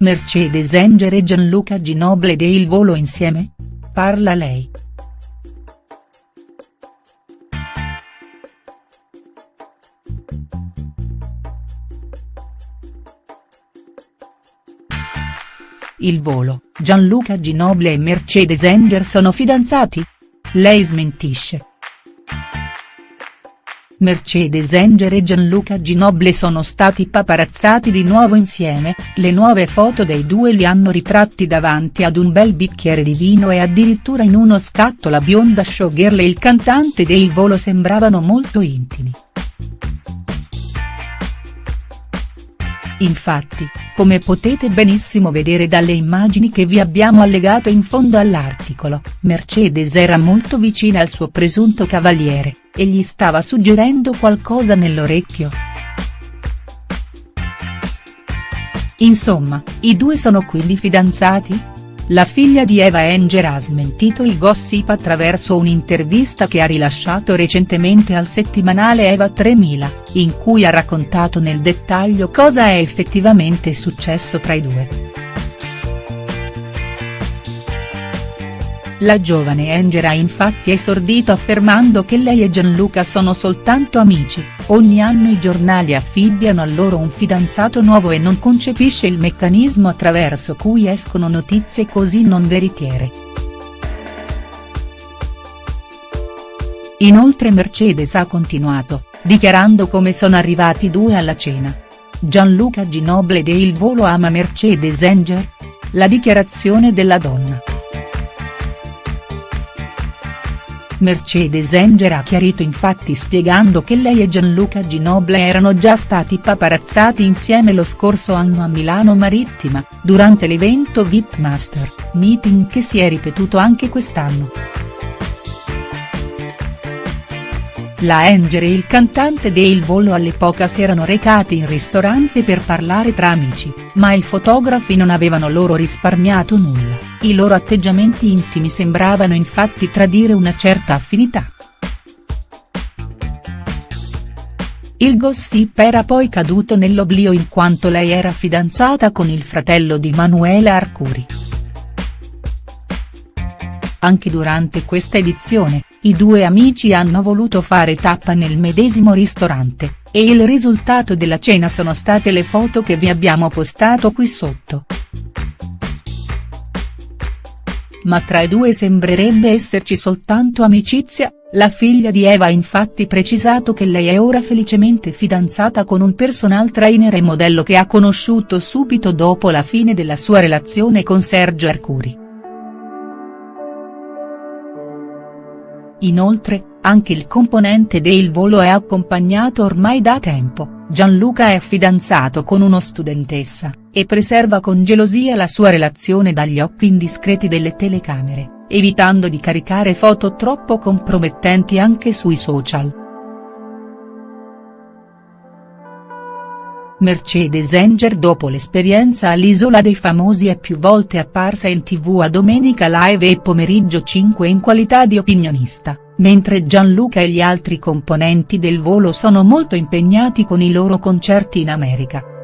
Mercedes Enger e Gianluca Ginobili e il volo insieme? Parla lei. Il volo, Gianluca Ginobili e Mercedes Enger sono fidanzati? Lei smentisce. Mercedes Enger e Gianluca Ginobili sono stati paparazzati di nuovo insieme, le nuove foto dei due li hanno ritratti davanti ad un bel bicchiere di vino e addirittura in uno scatto la bionda showgirl e il cantante dei Volo sembravano molto intimi. Infatti, come potete benissimo vedere dalle immagini che vi abbiamo allegato in fondo all'articolo, Mercedes era molto vicina al suo presunto cavaliere, e gli stava suggerendo qualcosa nell'orecchio. Insomma, i due sono quindi fidanzati?. La figlia di Eva Enger ha smentito il gossip attraverso un'intervista che ha rilasciato recentemente al settimanale Eva 3000, in cui ha raccontato nel dettaglio cosa è effettivamente successo tra i due. La giovane Enger ha infatti esordito affermando che lei e Gianluca sono soltanto amici, ogni anno i giornali affibbiano a loro un fidanzato nuovo e non concepisce il meccanismo attraverso cui escono notizie così non veritiere. Inoltre Mercedes ha continuato, dichiarando come sono arrivati due alla cena. Gianluca Ginobili e il volo ama Mercedes Enger? La dichiarazione della donna. Mercedes Enger ha chiarito infatti spiegando che lei e Gianluca Ginobili erano già stati paparazzati insieme lo scorso anno a Milano Marittima, durante l'evento VIP Master, meeting che si è ripetuto anche quest'anno. La Enger e il cantante de Il Volo all'epoca si erano recati in ristorante per parlare tra amici, ma i fotografi non avevano loro risparmiato nulla, i loro atteggiamenti intimi sembravano infatti tradire una certa affinità. Il gossip era poi caduto nell'oblio in quanto lei era fidanzata con il fratello di Manuela Arcuri. Anche durante questa edizione, i due amici hanno voluto fare tappa nel medesimo ristorante, e il risultato della cena sono state le foto che vi abbiamo postato qui sotto. Ma tra i due sembrerebbe esserci soltanto amicizia, la figlia di Eva ha infatti precisato che lei è ora felicemente fidanzata con un personal trainer e modello che ha conosciuto subito dopo la fine della sua relazione con Sergio Arcuri. Inoltre, anche il componente de Il Volo è accompagnato ormai da tempo, Gianluca è fidanzato con uno studentessa, e preserva con gelosia la sua relazione dagli occhi indiscreti delle telecamere, evitando di caricare foto troppo compromettenti anche sui social. Mercedes Enger dopo l'esperienza all'Isola dei Famosi è più volte apparsa in tv a Domenica Live e Pomeriggio 5 in qualità di opinionista, mentre Gianluca e gli altri componenti del volo sono molto impegnati con i loro concerti in America.